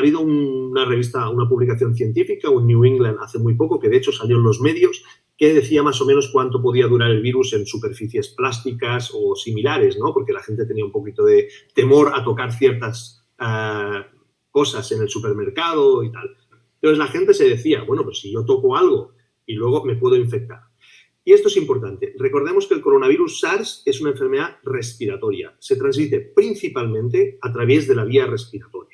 ha habido una revista, una publicación científica, un New England hace muy poco, que de hecho salió en los medios, que decía más o menos cuánto podía durar el virus en superficies plásticas o similares, ¿no? Porque la gente tenía un poquito de temor a tocar ciertas eh, cosas en el supermercado y tal. Entonces la gente se decía, bueno, pues si yo toco algo y luego me puedo infectar. Y esto es importante. Recordemos que el coronavirus SARS es una enfermedad respiratoria. Se transmite principalmente a través de la vía respiratoria.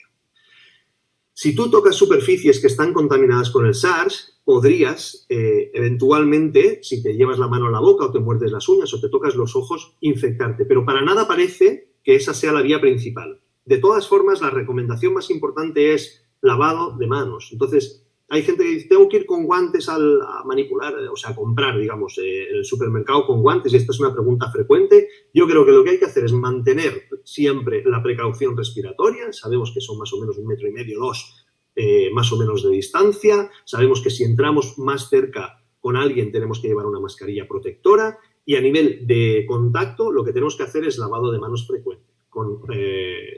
Si tú tocas superficies que están contaminadas con el SARS, podrías eh, eventualmente, si te llevas la mano a la boca o te muerdes las uñas o te tocas los ojos, infectarte. Pero para nada parece que esa sea la vía principal. De todas formas, la recomendación más importante es lavado de manos. Entonces, hay gente que dice, tengo que ir con guantes al, a manipular, eh, o sea, a comprar, digamos, eh, en el supermercado con guantes, y esta es una pregunta frecuente. Yo creo que lo que hay que hacer es mantener siempre la precaución respiratoria, sabemos que son más o menos un metro y medio, dos, eh, más o menos de distancia, sabemos que si entramos más cerca con alguien tenemos que llevar una mascarilla protectora, y a nivel de contacto lo que tenemos que hacer es lavado de manos frecuente, con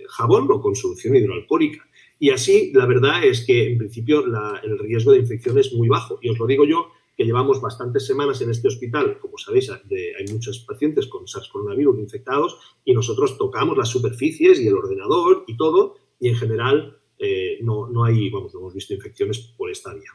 jabón o con solución hidroalcohólica. Y así, la verdad es que, en principio, el riesgo de infección es muy bajo. Y os lo digo yo, que llevamos bastantes semanas en este hospital, como sabéis, hay muchos pacientes con SARS coronavirus infectados y nosotros tocamos las superficies y el ordenador y todo, y en general eh, no, no hay, vamos, no hemos visto infecciones por esta vía.